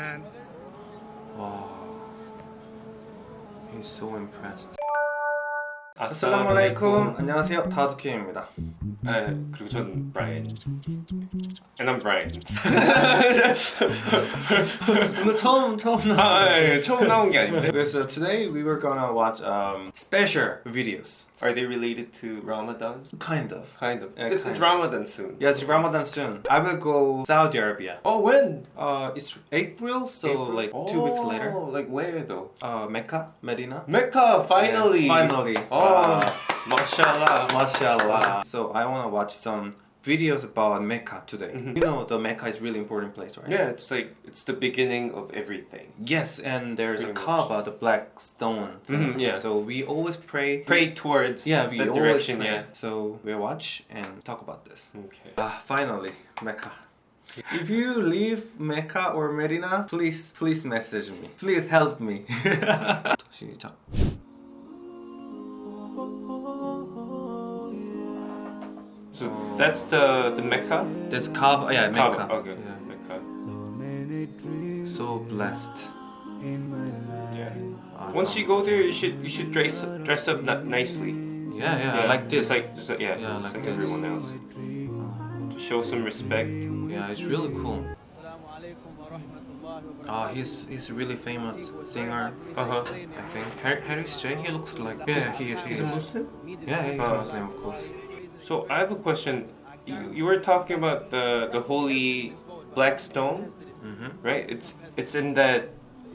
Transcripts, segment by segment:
man. Wow. He's so impressed. 아살라무 알라이쿰 안녕하세요 다두킴입니다 네, 그리고 전 Brian. And I'm Brian. 오늘 처음 처음 아, 나 예, 처음 나온 게 아닌데. So today we were gonna watch um, special videos Are they related to Ramadan? kind of Kind of. Yeah, it's, kind it's of. Ramadan soon. Yes Ramadan soon I will go Saudi Arabia Oh, when? uh, It's April so April? like two weeks Oh, later Like where though? uh, Mecca Medina Mecca, finally. Yes, finally Oh, Wow. mashallah. Mashallah So I wanna watch some videos about Mecca today Mhm. You know the Mecca is really important place right Yeah, it's like it's the beginning of everything. Yes, and there's Pretty a much. Kaaba, the black stone. thing. Mhm, yeah. So we always pray. Pray towards Yeah, we always direction. pray. Yeah. So we watch and talk about this. Okay. Ah, finally, Mecca. If you leave Mecca or Medina, please, please message me. Please help me. 시작. So that's the the Mecca. This Kaaba, yeah, Mecca. Kaaba, Okay. Yeah. Mecca. So blessed. Yeah. Ah, Once you go there, you should you should dress dress up nicely. Yeah, yeah, like this. Just like just like, yeah, Yeah, just like like, everyone else. To show some respect. yeah, it's really cool. Ah, he's he's a really famous singer. Uh huh. I think Harris, Harris J. He looks like yeah, he is. He He's is. a Muslim. Yeah, he's Uh, Muslim, of course. So I have a question. You, you were talking about the the holy black stone, Mm-hmm. right? It's it's in that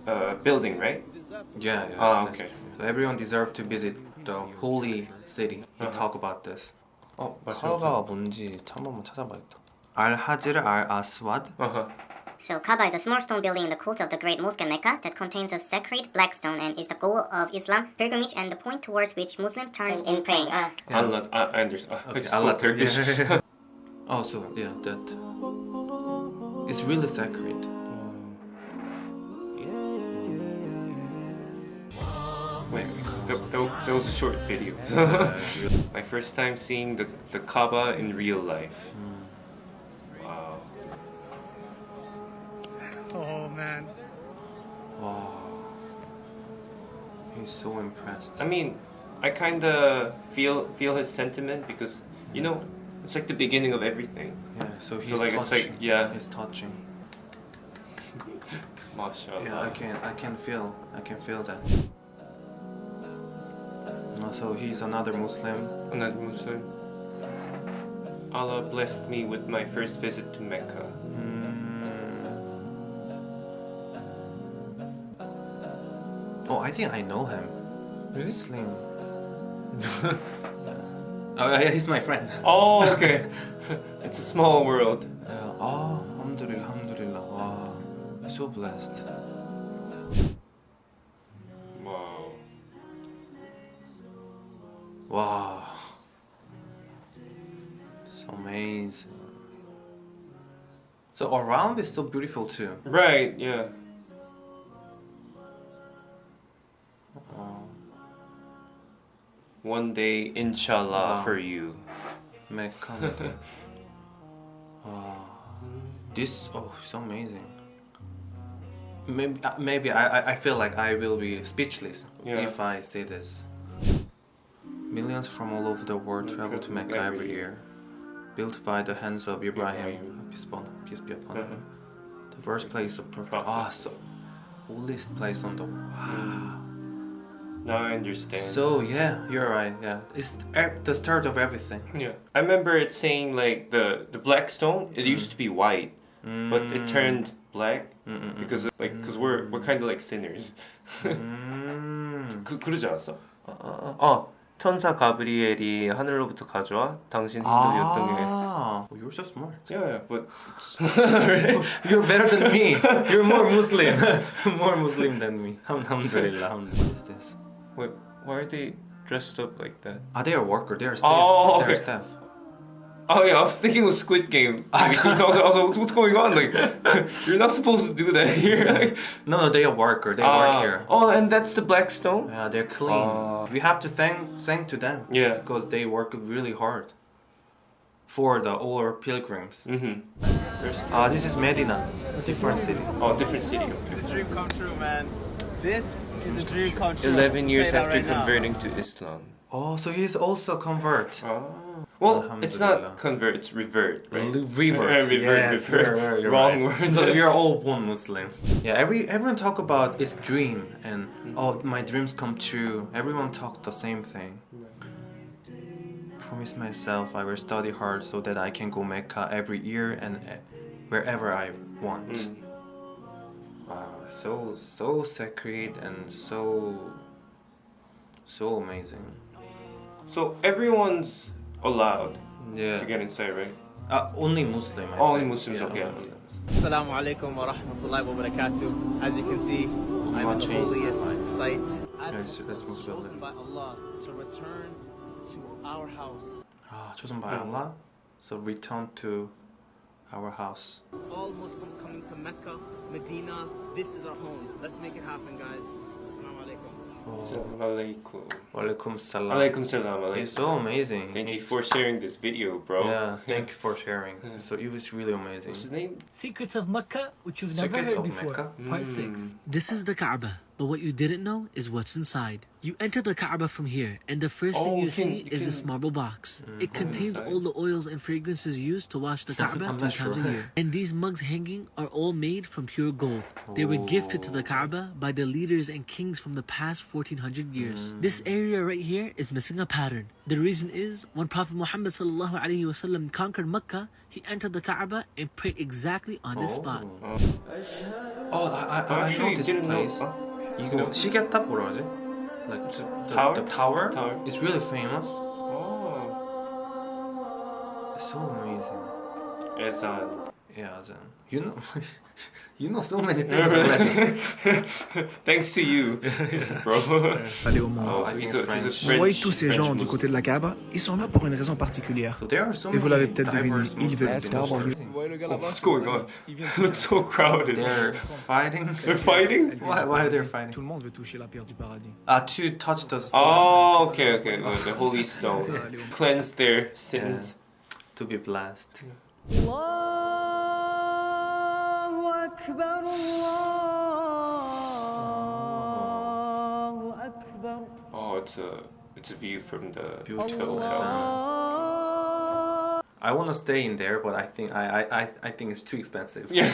uh, building, right? Yeah, yeah. Ah, that's okay. true. So everyone deserves to visit the holy city. We Uh-huh. talk about this. 어, 맞아. 카바가 뭔지 참 한번 찾아봐야겠다. 알 하지르 알 아스와드. Uh huh. So Kaaba is a small stone building in the cult of the Great Mosque in Mecca that contains a sacred black stone and is the goal of Islam pilgrimage and the point towards which Muslims turn in praying. Uh, Allah, I, I understand. Uh, Okay, Allah Turkish. oh, so yeah, that. It's really sacred. Wait, that, that, that was a short video. My first time seeing the, the Kaaba in real life. Oh man. Wow. He's so impressed. I mean, I kind of feel feel his sentiment because you know it's like the beginning of everything. Yeah, so he's So like it's like touching. yeah, He's touching. mashallah. Yeah, I can I can feel I can feel that. So he's another Muslim. Another Muslim. Allah blessed me with my first visit to Mecca. I think I know him. Really? Hmm? Slim. oh yeah, he's my friend. Oh, okay. it's a small world. Yeah. Oh, alhamdulillah, alhamdulillah. Oh, wow, so blessed. Wow. Wow, so amazing. So around is so beautiful too. Right. Yeah. One day, inshallah, Wow. for you. Mecca. wow, this oh, it's amazing. Maybe, uh, maybe I, I- I feel like I will be speechless Yeah. if I see this. Millions from all over the world travel to Mecca Every year. Built by the hands of Ibrahim, peace, upon, peace be upon him. The birthplace of Prophet. Ah, so holiest place on the wow. Now I understand. So yeah, you're right. Yeah, it's e- the start of everything. yeah, I remember it saying like the the black stone. It used to be white, but it turned black Mm, mm, mm. because like because we're we're kind of like sinners. 음. 그 그러지 않았어? 어, 어 천사 가브리엘이 하늘로부터 가져와 당신 hin도 요동에. Ah, oh, you're so smart. Yeah, yeah, but You're better than me. You're more Muslim. more Muslim than me. Alhamdulillah. alhamdulillah. What is this? Wait, why are they dressed up like that? Are they a worker. They are staff. Oh, They are okay. staff. Oh yeah, I was thinking of Squid Game. I was, I was, I was like, what's going on? Like, you're not supposed to do that here. Like, No, no, they are worker. They ah, work here. Oh, and that's the black stone. Yeah, they're clean. Ah. we have to thank thank to them Yeah. because they work really hard. for the all pilgrims. Mm-hmm. First. Ah, this is Medina, a different city. Oh, different city. It's a dream come true, man. This is a dream come true. Eleven years after right now. converting to Islam. Oh, so he's also convert. Oh. Well, it's not convert, it's revert, right? Revert, Uh, revert, yes, revert. you're- you're- you're Wrong right. word. because we are all born Muslim. Yeah, every everyone talk about his dream and oh my dreams come true. Everyone talk the same thing. Promise myself I will study hard so that I can go Mecca every year and uh, wherever I want. Mm. Wow, so so sacred and so so amazing. So everyone's allowed Yeah. to get inside, right? Uh, only Muslim. I Only think. Muslims, Yeah, okay. only Muslims. Assalamu alaikum wa rahmatullahi wa barakatuh. As you can see, I'm in the changed holiest my mind. site. Yes, As that's was most chosen by Allah to return to our house. Ah, chosen by Allah. So return to our house. All Muslims coming to Mecca, Medina, this is our home. Let's make it happen, guys. Assalamu alaikum. Assalamu alaikum. Walaikum salam. Alaikum salam. It's so amazing. Thank you for sharing this video, bro. Yeah, thank you for sharing. So it was really amazing. What's his name? Secrets of Mecca, which you've never heard before. Mecca? Part 6. Hmm. This is the Kaaba, but what you didn't know is what's inside. You enter the Kaaba from here, and the first Oh, thing you you can- see you is this marble box. Mm, it contains inside. all the oils and fragrances used to wash the Kaaba I'm three not times a year. And these mugs hanging are all made from pure gold. They were gifted to the oh. Kaaba by the leaders and kings from the past 1400 years. Mm. This area right here is missing a pattern. The reason is when Prophet Muhammad sallallahu alaihi wasallam conquered Mecca, he entered the Kaaba and prayed exactly on this oh. spot. Oh, I, I, I Actually, know this didn't know place. Huh? 이거 시계탑 뭐라 하지? Like the, the tower? The tower? Tower. It's really famous. Oh. It's so amazing. It's on. Yeah, Azan. You know, you know so many things already. Thanks to you, bro. aller au monde. Oh. Vous tous ces gens du côté de la Kaaba, ils sont là pour une raison particulière. Et vous many l'avez peut-être deviné, ils veulent-. Oh, what's going on? Looks so crowded. They're fighting. They're fighting? Why, why are they Tout fighting? le monde veut toucher la pierre du paradis. Uh, to touch the stone. Oh, okay, okay. The, the holy stone. Cleanse their sins. To be blessed. Oh, it's a it's a view from the Beautiful. hotel. I want to stay in there, but I think I, I, I, I think it's too expensive. Yeah.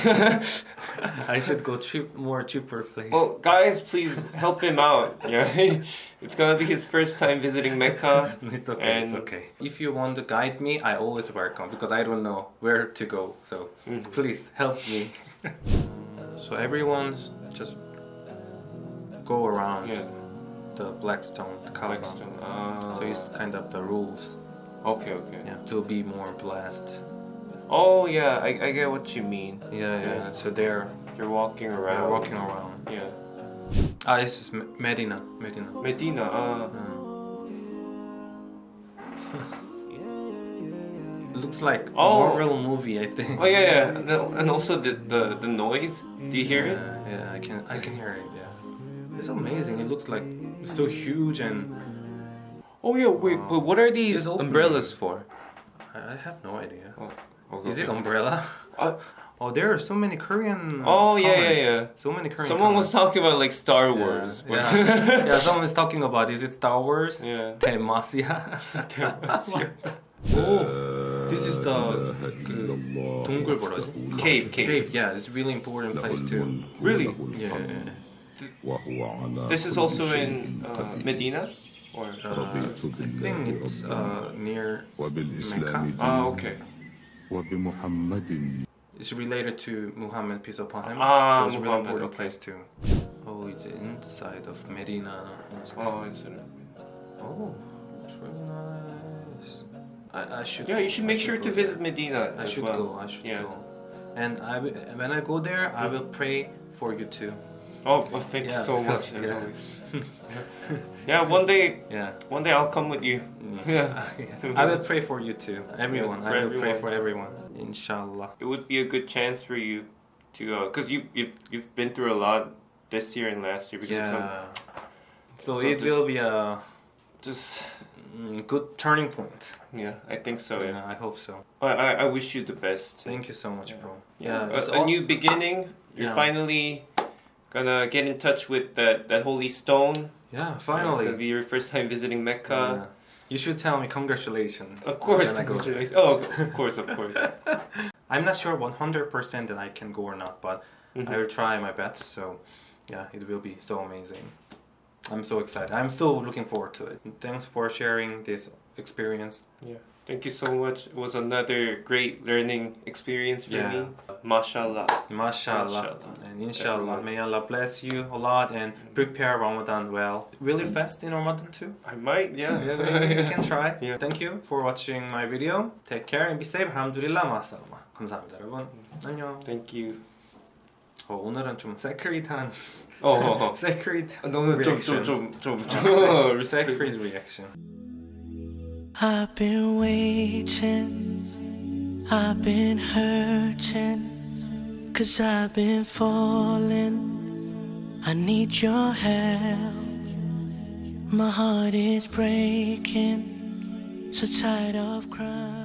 I should go cheap, more cheaper place. well, guys, please help him out. Yeah, it's gonna be his first time visiting Mecca. it's okay. it's okay. If you want to guide me, I always welcome because I don't know where to go. So Mm-hmm. please help me. so everyone just go around Yeah, the Blackstone, the Kaaba. Blackstone. Ah. So it's kind of the rules. Okay, okay. Yeah, to be more blessed. Oh yeah, I, I get what you mean. Yeah, yeah. Yeah. So they're, You're walking around. they're walking around. Yeah. Ah, this is Medina. Medina. Medina. Uh, It looks like a Oh. Marvel movie, I think. oh yeah, yeah. And the- And also the, the the noise. Do you hear it? Yeah, yeah, I can I can hear it. Yeah, it's amazing. It looks like so huge and Oh yeah, wait, uh, but what are these umbrellas for? I have no idea. Oh, okay. Is it umbrella? Uh, oh, there are so many Korean. Oh yeah, yeah, yeah. So many Korean. Someone was talking about like Star Wars. Yeah, yeah. yeah. Someone was talking about is it Star Wars? Yeah. Demacia. Demacia. oh, this is the, the cave, cave. Cave, yeah, it's a really important place too. Really? Yeah. This is also in uh, Medina uh, I think it's uh, near Mecca. Ah, okay. It's related to Muhammad, peace upon him. Ah, so it's a really important okay. place too. Oh, it's inside of Medina. Oh, it's in. Oh, it's really nice. I, I should. Yeah, you should make should sure to visit. Medina. I should well. go. I should yeah. go. And I when I go there, I hmm. will pray for you too. Oh, well, thank yeah, you so much. Yeah. yeah, one day, Yeah. one day I'll come with you. Yeah. I will pray for you too. Everyone. for I will pray for everyone. Inshallah. It would be a good chance for you to, uh, cause you you you've been through a lot this year and last year because of some, Yeah. So So it just- will be a just mm, good turning point. Yeah, I think so. Yeah, Yeah. I hope so. I, I, I wish you the best. Thank you so much, bro. Yeah, it's a, a new beginning. You're Yeah. finally gonna get in touch with that that holy stone. Yeah, finally. It's gonna finally. be your first time visiting Mecca. Yeah. You should tell me congratulations. Of course, when go congratulations. Oh, of course, of course. I'm not sure 100% that I can go or not, but Mhm. I will try my best. So, yeah, it will be so amazing. I'm so excited. I'm still looking forward to it. Thanks for sharing this experience. Yeah. Thank you so much. It was another great learning experience for Yeah. me. Mashallah. Mashallah. Mashallah. And inshallah, Everyone. may Allah bless you a lot and prepare Ramadan well. Will you fast in Ramadan too? I might, yeah. Yeah, maybe you can try. Yeah. Thank you for watching my video. Take care and be safe. 알함두릴라 마살마. 감사합니다, 여러분. 안녕. Thank you. 어, 오늘은 좀 세크릿한 어, 어, 어. 세크릿 너는 reaction. 좀좀좀좀 Secret reaction. I've been waiting, I've been hurting, cause I've been falling. I need your help. My heart is breaking, so tired of crying.